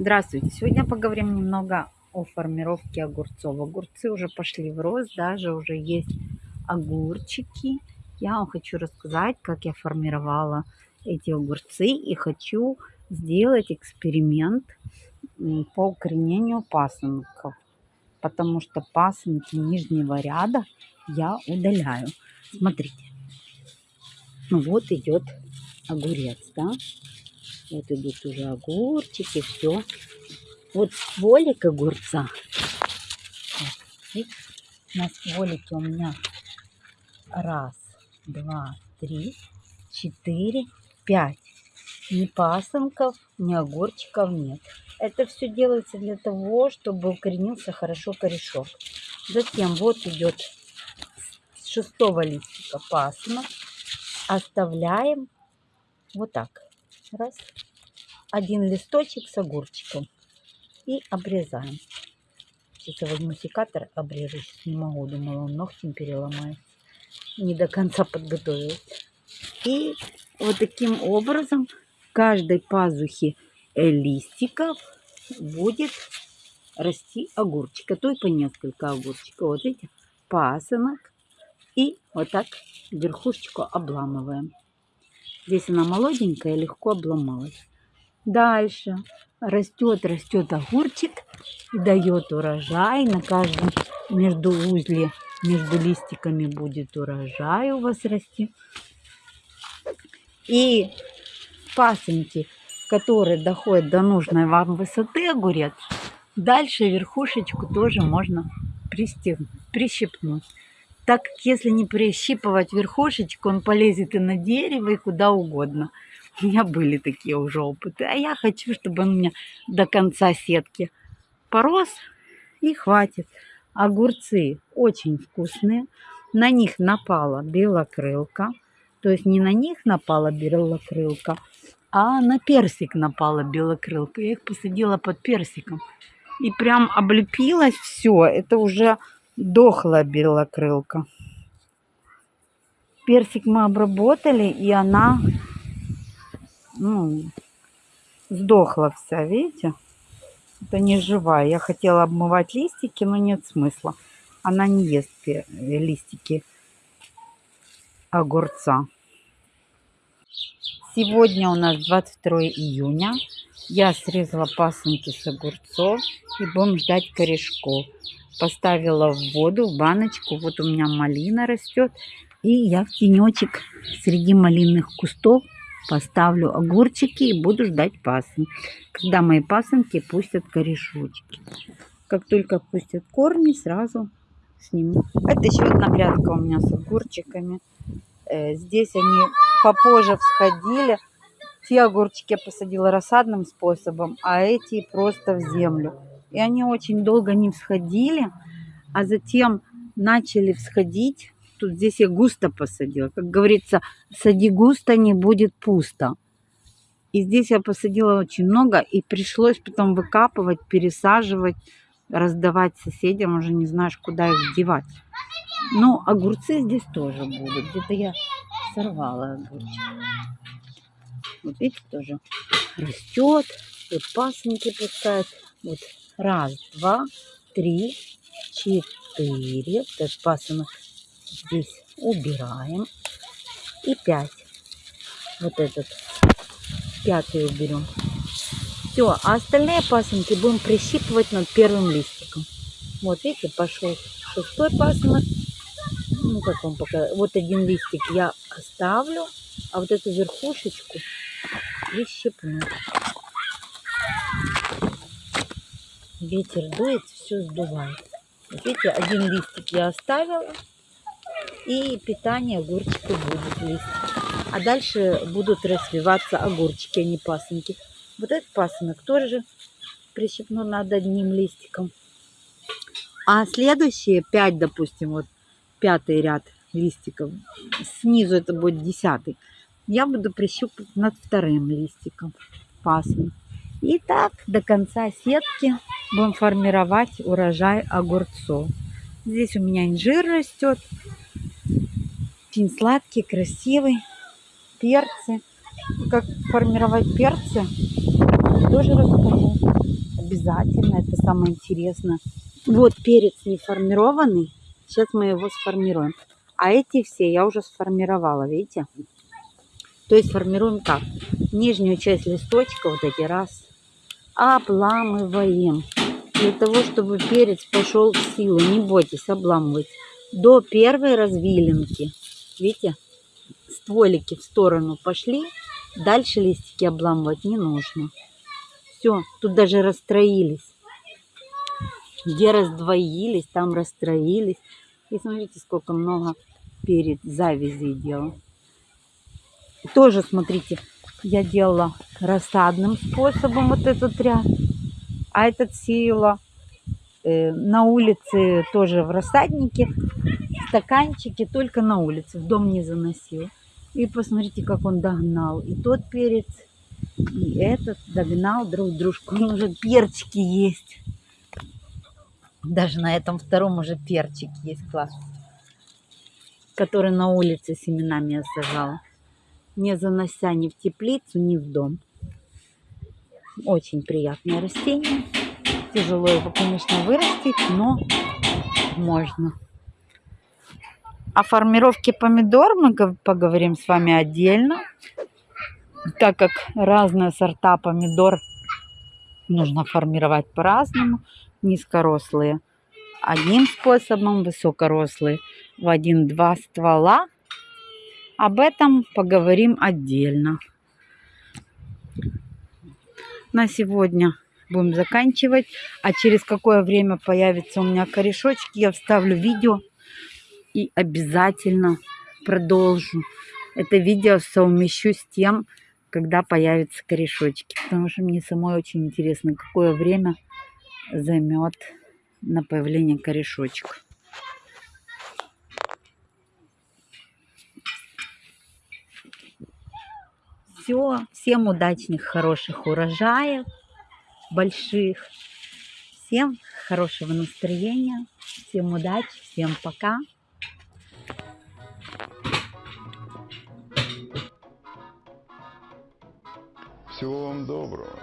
Здравствуйте! Сегодня поговорим немного о формировке огурцов. Огурцы уже пошли в рост, даже уже есть огурчики. Я вам хочу рассказать, как я формировала эти огурцы и хочу сделать эксперимент по укоренению пасынков, потому что пасынки нижнего ряда я удаляю. Смотрите, ну вот идет огурец, да, вот идут уже огурчики, все. Вот стволик огурца. Вот, на стволике у меня раз, два, три, четыре, пять. Ни пасынков, ни огурчиков нет. Это все делается для того, чтобы укоренился хорошо корешок. Затем вот идет с шестого листика пасынок. Оставляем вот так раз, один листочек с огурчиком и обрезаем. Сейчас я возьму секатор, обрежу. Сейчас не могу, думала, он ногтем переломает. Не до конца подготовилась. И вот таким образом каждой пазухе листиков будет расти огурчик. А то и по несколько огурчиков. Вот видите, пасынок. И вот так верхушечку обламываем. Здесь она молоденькая, легко обломалась. Дальше растет, растет огурчик и дает урожай. На каждом между узле, между листиками будет урожай у вас расти. И пасынки, которые доходят до нужной вам высоты огурец, дальше верхушечку тоже можно прищипнуть так как если не прищипывать верхушечку, он полезет и на дерево, и куда угодно. У меня были такие уже опыты. А я хочу, чтобы он у меня до конца сетки порос и хватит. Огурцы очень вкусные. На них напала белокрылка. То есть не на них напала белокрылка, а на персик напала белокрылка. Я их посадила под персиком. И прям облепилось все. Это уже дохла белокрылка. Персик мы обработали, и она ну, сдохла вся, видите? Это не живая. Я хотела обмывать листики, но нет смысла. Она не ест листики огурца. Сегодня у нас 22 июня. Я срезала пасынки с огурцов и будем ждать корешков поставила в воду, в баночку. Вот у меня малина растет. И я в тенечек среди малинных кустов поставлю огурчики и буду ждать пасынки. Когда мои пасынки пустят корешочки. Как только пустят корни, сразу сниму. Это еще одна грядка у меня с огурчиками. Э, здесь они попозже всходили. Те огурчики я посадила рассадным способом, а эти просто в землю. И они очень долго не всходили, а затем начали всходить. Тут здесь я густо посадила. Как говорится, сади густо, не будет пусто. И здесь я посадила очень много, и пришлось потом выкапывать, пересаживать, раздавать соседям. Уже не знаешь, куда их девать. Но огурцы здесь тоже будут. Где-то я сорвала огурчик. Вот видите, тоже растет. Вот пасынки пускают. Вот Раз, два, три, четыре. Этот пасынок здесь убираем. И пять. Вот этот пятый уберем. Все, а остальные пасынки будем прищипывать над первым листиком. Вот видите, пошел шестой пасынок. Ну, как вам пока. Вот один листик я оставлю, а вот эту верхушечку прищипну. Ветер дует, все сдувает. Вот видите, один листик я оставила, и питание огурчику будет листик. А дальше будут развиваться огурчики, а не пасынки. Вот этот пасынок тоже прищепну над одним листиком. А следующие пять, допустим, вот пятый ряд листиков, снизу это будет десятый, я буду прищупать над вторым листиком пасынок. И так до конца сетки будем формировать урожай огурцов. Здесь у меня инжир растет. Очень сладкий, красивый. Перцы. Как формировать перцы, тоже расскажу. обязательно, это самое интересное. Вот перец не формированный, сейчас мы его сформируем. А эти все я уже сформировала, видите? То есть формируем как? Нижнюю часть листочка, вот эти раз, обламываем. Для того, чтобы перец пошел в силу, не бойтесь обламывать. До первой развилинки, видите, стволики в сторону пошли, дальше листики обламывать не нужно. Все, тут даже расстроились. Где раздвоились, там расстроились. И смотрите, сколько много перед завязей делал. Тоже, смотрите, я делала рассадным способом вот этот ряд. А этот сеяла э, на улице тоже в рассаднике. Стаканчики только на улице, в дом не заносил. И посмотрите, как он догнал. И тот перец, и этот догнал друг дружку. Он уже перчики есть. Даже на этом втором уже перчик есть класс. Который на улице семенами я сажала. Не занося ни в теплицу, ни в дом. Очень приятное растение. Тяжело его, конечно, вырастить, но можно. О формировке помидор мы поговорим с вами отдельно, так как разные сорта помидор нужно формировать по-разному. Низкорослые одним способом, высокорослые в один-два ствола. Об этом поговорим отдельно. На сегодня будем заканчивать. А через какое время появится у меня корешочки, я вставлю видео и обязательно продолжу. Это видео совмещу с тем, когда появятся корешочки. Потому что мне самой очень интересно, какое время займет на появление корешочек. Все, всем удачных, хороших урожаев, больших. Всем хорошего настроения, всем удачи, всем пока. Всего вам доброго.